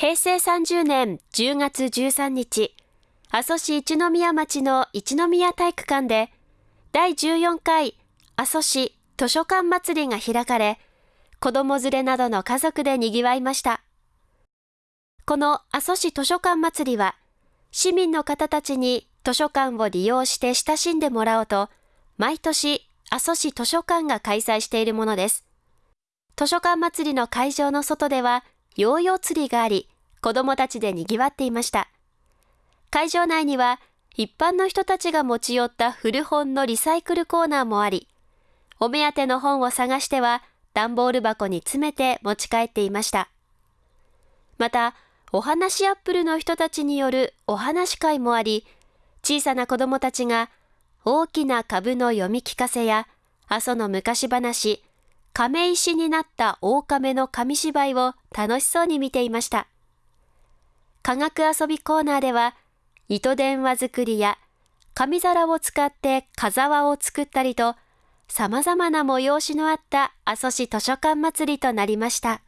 平成30年10月13日、阿蘇市一宮町の一宮体育館で、第14回阿蘇市図書館祭りが開かれ、子供連れなどの家族で賑わいました。この阿蘇市図書館祭りは、市民の方たちに図書館を利用して親しんでもらおうと、毎年阿蘇市図書館が開催しているものです。図書館祭りの会場の外では、ヨーヨー釣りがあり、子供たちで賑わっていました。会場内には、一般の人たちが持ち寄った古本のリサイクルコーナーもあり、お目当ての本を探しては、段ボール箱に詰めて持ち帰っていました。また、お話アップルの人たちによるお話会もあり、小さな子供たちが大きな株の読み聞かせや、阿蘇の昔話、亀石になった狼の紙芝居を楽しそうに見ていました。科学遊びコーナーでは、糸電話作りや紙皿を使って風輪を作ったりと、様々な催しのあった阿蘇市図書館祭りとなりました。